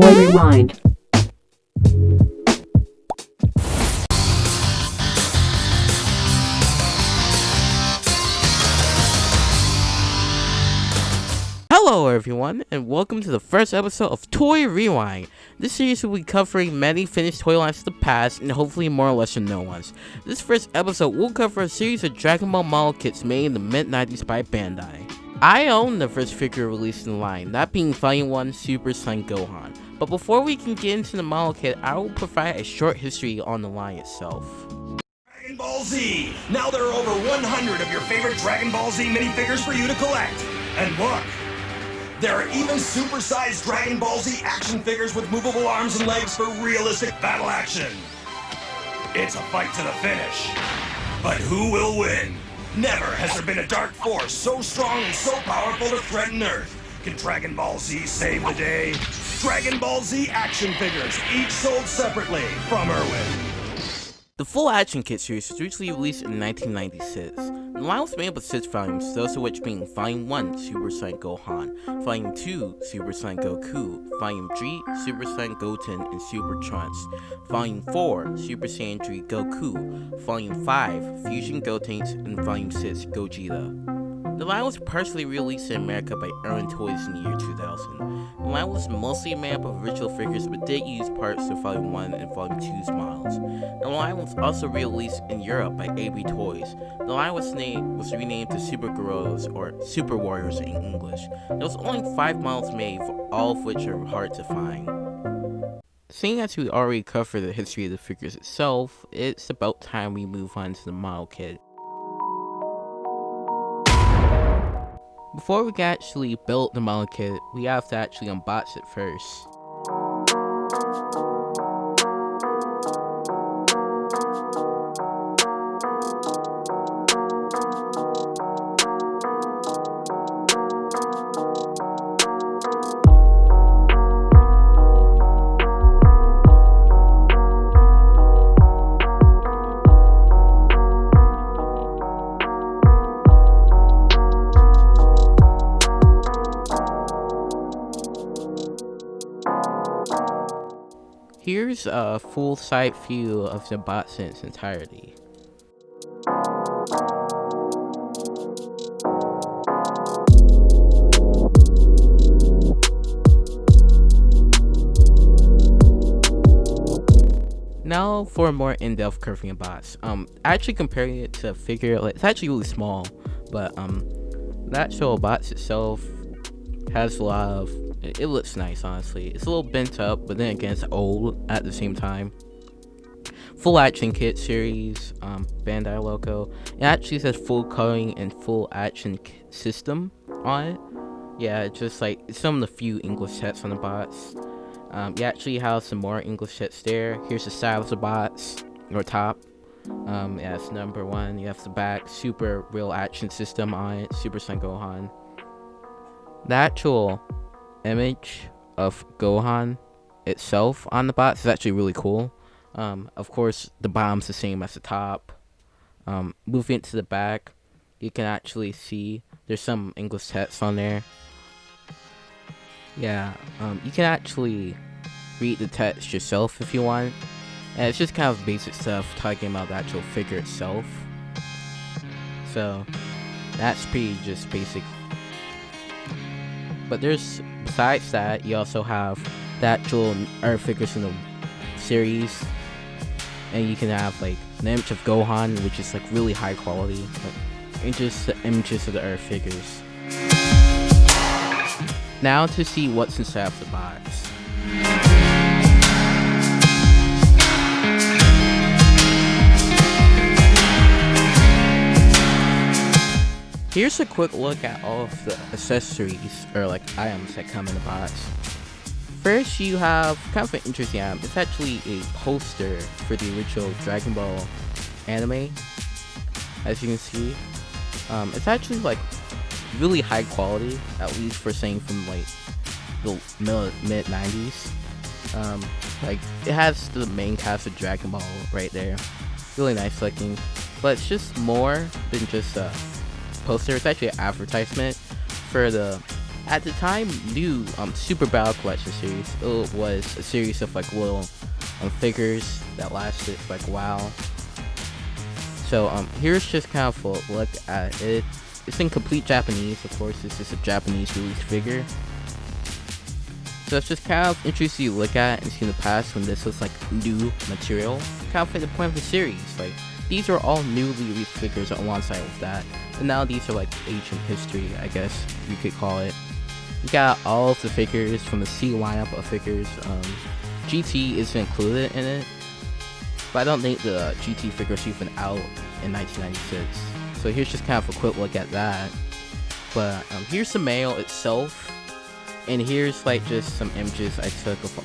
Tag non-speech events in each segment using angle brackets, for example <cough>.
Toy Rewind. Hello everyone, and welcome to the first episode of Toy Rewind. This series will be covering many finished toy lines of the past, and hopefully more or lesser known ones. This first episode will cover a series of Dragon Ball model kits made in the mid-90s by Bandai. I own the first figure released in line, that being Volume 1 Super Saiyan Gohan. But before we can get into the model kit, I will provide a short history on the line itself. Dragon Ball Z! Now there are over 100 of your favorite Dragon Ball Z minifigures for you to collect. And look, there are even supersized Dragon Ball Z action figures with movable arms and legs for realistic battle action. It's a fight to the finish. But who will win? Never has there been a dark force so strong and so powerful to threaten Earth. Can Dragon Ball Z save the day? Dragon Ball Z action figures, each sold separately from Irwin. The full action kit series was originally released in 1996. The line was made up of 6 volumes, those of which being Volume 1 Super Saiyan Gohan, Volume 2 Super Saiyan Goku, Volume 3 Super Saiyan Goten and Super Trunks, Volume 4 Super Saiyan 3 Goku, Volume 5 Fusion Gotenks, and Volume 6 Gogeta. The line was partially released in America by Irwin Toys in the year 2000. The line was mostly made up of original figures but did use parts of Volume 1 and Volume 2's models. The line was also released in Europe by AB Toys. The line was named was renamed to Super Guerreros or Super Warriors in English. There was only 5 models made, all of which are hard to find. Seeing as we already covered the history of the figures itself, it's about time we move on to the model kit. Before we can actually build the model kit, we have to actually unbox it first. Here's a full side view of the box in its entirety. Now for more in-depth curving box. Um, actually comparing it to a figure, like, it's actually really small, but um, the actual box itself has a lot of it, it looks nice honestly. It's a little bent up but then again it's old at the same time. Full action kit series um, bandai logo. It actually says full coloring and full action system on it. Yeah it's just like some of the few english sets on the box um, you actually have some more english sets there. Here's the side of the box or top. Um, yeah, it's number one. You have the back, super real action system on it, Super Saiyan Gohan. The actual image of Gohan itself on the box is actually really cool. Um, of course, the bottom's the same as the top. Um, moving to the back, you can actually see there's some English text on there. Yeah, um, you can actually read the text yourself if you want. And it's just kind of basic stuff talking about the actual figure itself. So, that's pretty just basic but there's besides that, you also have that actual Earth figures in the series, and you can have like an image of Gohan, which is like really high quality, and just the images of the Earth figures. Now to see what's inside of the box. Here's a quick look at all of the accessories, or like items that come in the box. First, you have kind of an interesting item. It's actually a poster for the original Dragon Ball anime, as you can see. Um, it's actually like really high quality, at least for saying from like the mid 90s. Um, like it has the main cast of Dragon Ball right there, really nice looking. But it's just more than just a poster. It's actually an advertisement for the at the time new um Super Battle Collection series. It was a series of like little um, figures that lasted like a while. So um here's just kind of a look at it. It's in complete Japanese, of course. This is a Japanese release figure. So it's just kind of interesting to look at and see in the past when this was like new material. Kind of like the point of the series. Like these are all newly released figures alongside with that. And now these are like ancient history, I guess you could call it. You got all of the figures from the C lineup of figures. Um, GT is included in it, but I don't think the GT figures even out in 1996. So here's just kind of a quick look at that. But um, here's the mail itself, and here's like just some images I took of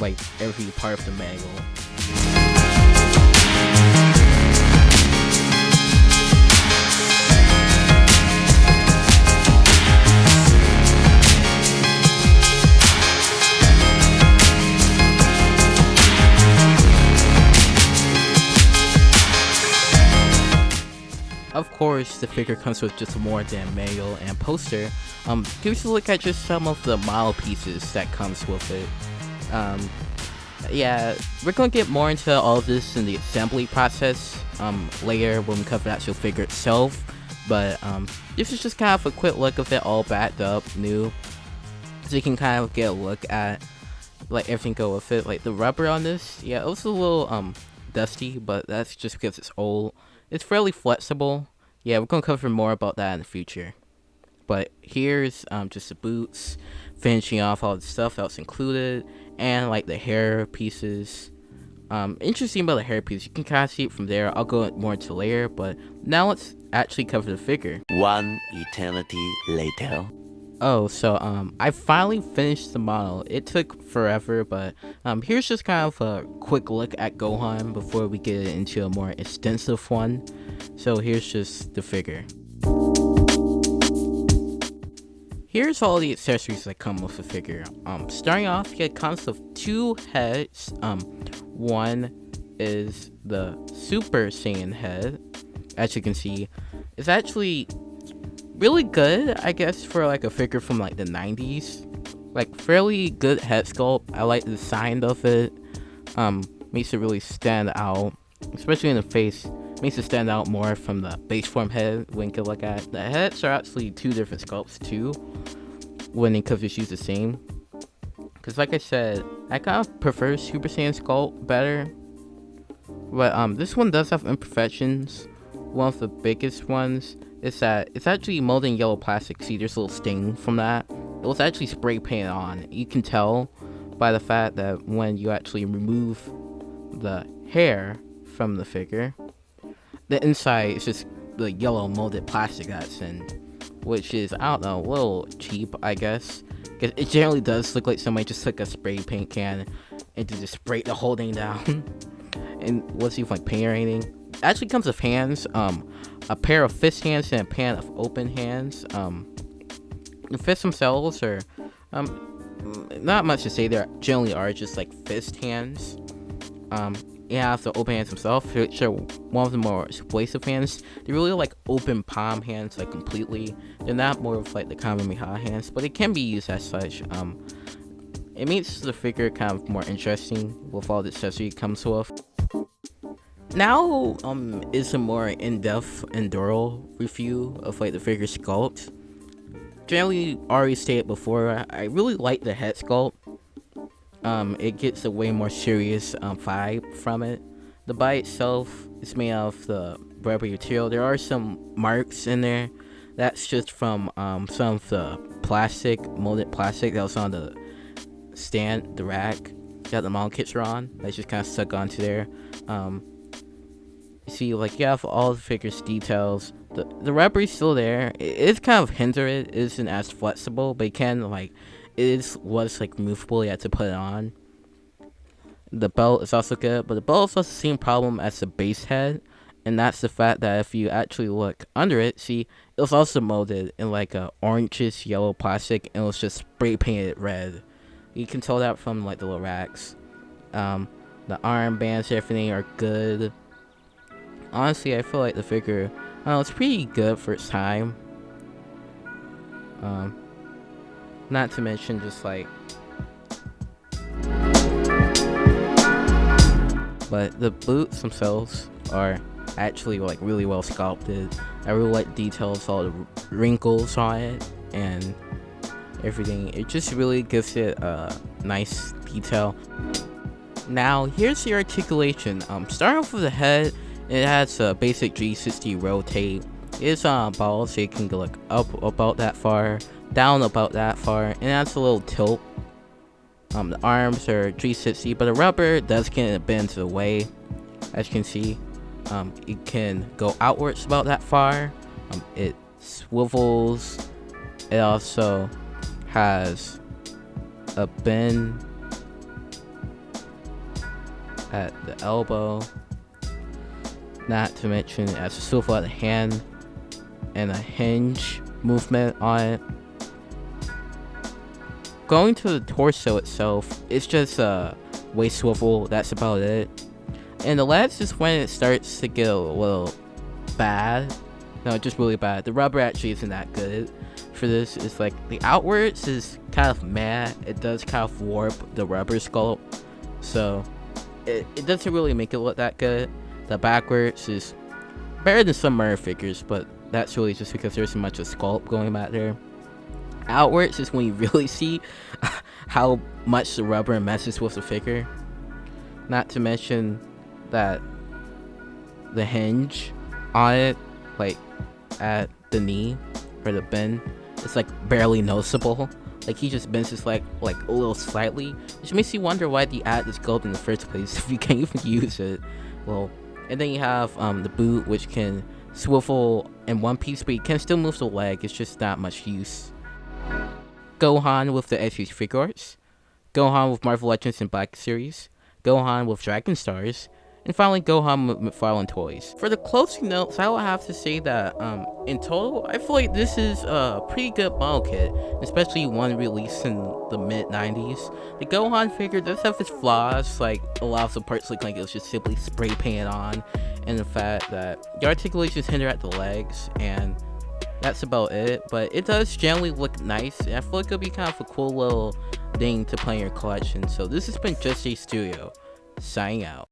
like every part of the manual. Of course, the figure comes with just more than mail and poster. Um, give us a look at just some of the model pieces that comes with it. Um, yeah, we're gonna get more into all of this in the assembly process um, later when we cover the actual figure itself. But um, this is just kind of a quick look of it all backed up, new, so you can kind of get a look at like everything go with it. Like the rubber on this, yeah, it was a little um dusty, but that's just because it's old. It's fairly flexible. Yeah, we're gonna cover more about that in the future. But here's um, just the boots, finishing off all the stuff that's included, and like the hair pieces. Um, interesting about the hair piece, you can kind of see it from there. I'll go more into later, but now let's actually cover the figure. One eternity later. Oh, so um, I finally finished the model. It took forever, but um, here's just kind of a quick look at Gohan before we get into a more extensive one. So here's just the figure. Here's all the accessories that come with the figure. Um, starting off, it comes with two heads. Um, one is the Super Saiyan head. As you can see, it's actually really good, I guess, for like a figure from like the 90s. Like fairly good head sculpt. I like the design of it. Um, makes it really stand out, especially in the face. Makes it stand out more from the base form head when you look at the heads are actually two different sculpts too. When they could just use the same. Cause like I said, I kind of prefer Super Saiyan sculpt better. But um, this one does have imperfections. One of the biggest ones is that it's actually molded yellow plastic. See, there's a little stain from that. It was actually spray painted on. You can tell by the fact that when you actually remove the hair from the figure, the inside is just the yellow molded plastic that's in, which is, I don't know, a little cheap, I guess. Cause it generally does look like somebody just took a spray paint can and just sprayed the whole thing down. <laughs> and what's even like paint or anything. It actually comes with hands. Um, a pair of fist hands and a pair of open hands. Um, the fists themselves are um, not much to say. They generally are just like fist hands. Um, you have the open hands themselves, which are one of the more explosive hands. They're really like open palm hands, like completely. They're not more of like the Kamehameha hands, but it can be used as such. Um, it makes the figure kind of more interesting with all the accessory it comes with. Now um is a more in-depth Enduro review of like the figure sculpt. Generally already stated before, I really like the head sculpt. Um, it gets a way more serious um, vibe from it. The body itself is made of the rubber material. There are some marks in there. That's just from um, some of the plastic, molded plastic that was on the stand, the rack that the model kits are on. That's just kind of stuck onto there. Um, see like you have all the figures details the the rubber is still there. It is kind of hindered it isn't as flexible but it can like it is was like movable you to put it on. The belt is also good but the belt also has the same problem as the base head and that's the fact that if you actually look under it see it was also molded in like a orangish yellow plastic and it was just spray painted red. You can tell that from like the little racks. Um the armbands and everything are good honestly, I feel like the figure, oh, it's pretty good for its time. Um, Not to mention just like but the boots themselves are actually like really well sculpted. I really like details, all the wrinkles on it and everything. It just really gives it a nice detail. Now here's the articulation. Um, starting off with the head, it has a basic G60 rotate. It's on uh, balls, so you can like up about that far, down about that far, and that's a little tilt. Um, the arms are G60, but the rubber does get bend the way, as you can see. Um, it can go outwards about that far. Um, it swivels. It also has a bend at the elbow. Not to mention it has a swivel at hand and a hinge movement on it. Going to the torso itself, it's just a waist swivel, that's about it. And the legs is when it starts to get a little bad. No, just really bad. The rubber actually isn't that good for this. It's like the outwards is kind of mad. It does kind of warp the rubber sculpt. So it, it doesn't really make it look that good. The backwards is better than some mirror figures, but that's really just because there's so much of sculpt going back there. Outwards is when you really see <laughs> how much the rubber messes with the figure. Not to mention that the hinge on it, like at the knee or the bend, it's like barely noticeable. Like he just bends his leg like a little slightly, which makes you wonder why the ad is gold in the first place <laughs> if you can't even use it. Well, and then you have um, the boot, which can swivel in one piece, but you can still move the leg. It's just not much use. Gohan with the SH Figuarts, Gohan with Marvel Legends and Black Series, Gohan with Dragon Stars, and finally, Gohan McFarlane Toys. For the closing notes, I will have to say that um, in total, I feel like this is a pretty good model kit, especially one released in the mid 90s. The Gohan figure does have its flaws, like a lot of the parts look like it was just simply spray painted on, and the fact that the articulation is hindered at the legs, and that's about it. But it does generally look nice, and I feel like it'll be kind of a cool little thing to play in your collection. So this has been Just a Studio, signing out.